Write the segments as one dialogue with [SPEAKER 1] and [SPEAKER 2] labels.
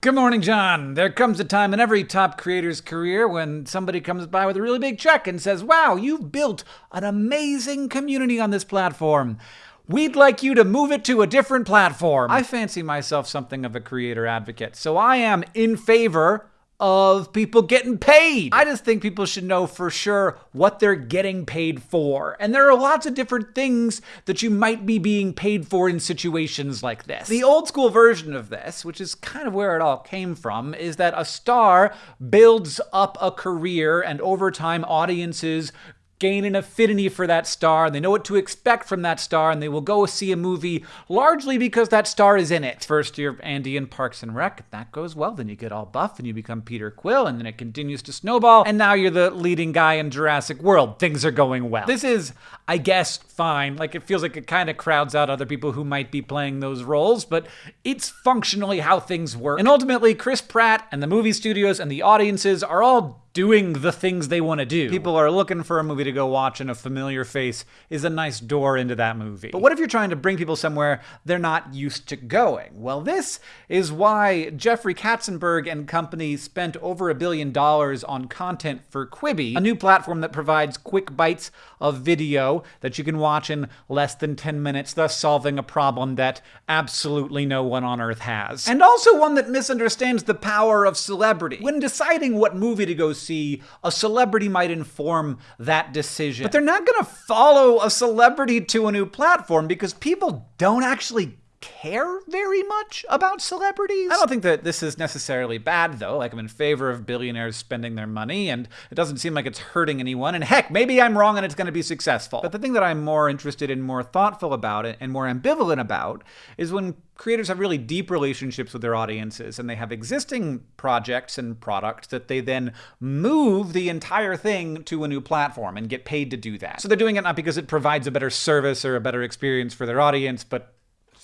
[SPEAKER 1] Good morning, John. There comes a time in every top creator's career when somebody comes by with a really big check and says, Wow, you've built an amazing community on this platform. We'd like you to move it to a different platform. I fancy myself something of a creator advocate, so I am in favor of people getting paid. I just think people should know for sure what they're getting paid for. And there are lots of different things that you might be being paid for in situations like this. The old school version of this, which is kind of where it all came from, is that a star builds up a career and over time audiences gain an affinity for that star, and they know what to expect from that star, and they will go see a movie largely because that star is in it. First year Andy in Parks and Rec, if that goes well, then you get all buff and you become Peter Quill, and then it continues to snowball, and now you're the leading guy in Jurassic World. Things are going well. This is, I guess, fine. Like, it feels like it kind of crowds out other people who might be playing those roles, but it's functionally how things work. And ultimately, Chris Pratt and the movie studios and the audiences are all doing the things they want to do. People are looking for a movie to go watch, and a familiar face is a nice door into that movie. But what if you're trying to bring people somewhere they're not used to going? Well, this is why Jeffrey Katzenberg and company spent over a billion dollars on content for Quibi, a new platform that provides quick bites of video that you can watch in less than 10 minutes, thus solving a problem that absolutely no one on earth has. And also one that misunderstands the power of celebrity. When deciding what movie to go see, see, a celebrity might inform that decision. But they're not going to follow a celebrity to a new platform because people don't actually care very much about celebrities. I don't think that this is necessarily bad, though. Like, I'm in favor of billionaires spending their money, and it doesn't seem like it's hurting anyone. And heck, maybe I'm wrong and it's going to be successful. But the thing that I'm more interested in, more thoughtful about it, and more ambivalent about is when creators have really deep relationships with their audiences and they have existing projects and products that they then move the entire thing to a new platform and get paid to do that. So they're doing it not because it provides a better service or a better experience for their audience, but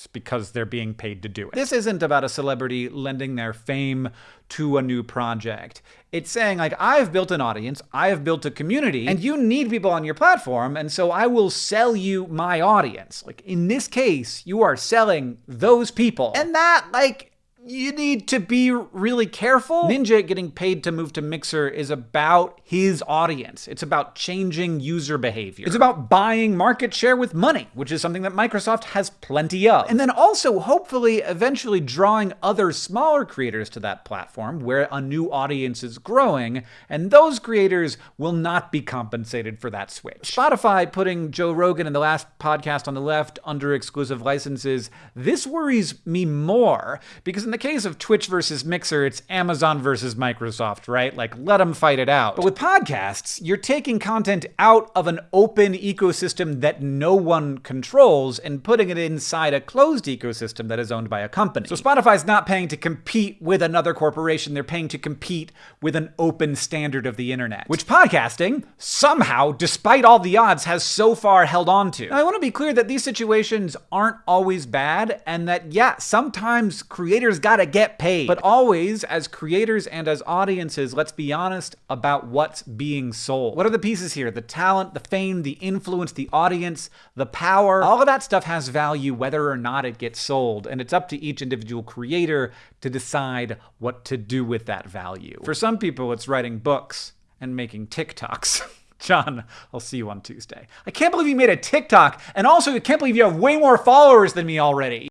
[SPEAKER 1] because they're being paid to do it. This isn't about a celebrity lending their fame to a new project. It's saying, like, I've built an audience, I have built a community, and you need people on your platform, and so I will sell you my audience. Like, in this case, you are selling those people. And that, like, you need to be really careful. Ninja getting paid to move to Mixer is about his audience. It's about changing user behavior. It's about buying market share with money, which is something that Microsoft has plenty of. And then also, hopefully, eventually drawing other smaller creators to that platform where a new audience is growing, and those creators will not be compensated for that switch. Spotify putting Joe Rogan and the last podcast on the left under exclusive licenses, this worries me more because in the case of Twitch versus Mixer, it's Amazon versus Microsoft, right? Like, let them fight it out. But with podcasts, you're taking content out of an open ecosystem that no one controls and putting it inside a closed ecosystem that is owned by a company. So Spotify's not paying to compete with another corporation, they're paying to compete with an open standard of the internet, which podcasting, somehow, despite all the odds, has so far held on to. Now, I want to be clear that these situations aren't always bad, and that, yeah, sometimes creators gotta get paid. But always, as creators and as audiences, let's be honest about what's being sold. What are the pieces here? The talent, the fame, the influence, the audience, the power. All of that stuff has value whether or not it gets sold. And it's up to each individual creator to decide what to do with that value. For some people, it's writing books and making TikToks. John, I'll see you on Tuesday. I can't believe you made a TikTok, and also I can't believe you have way more followers than me already.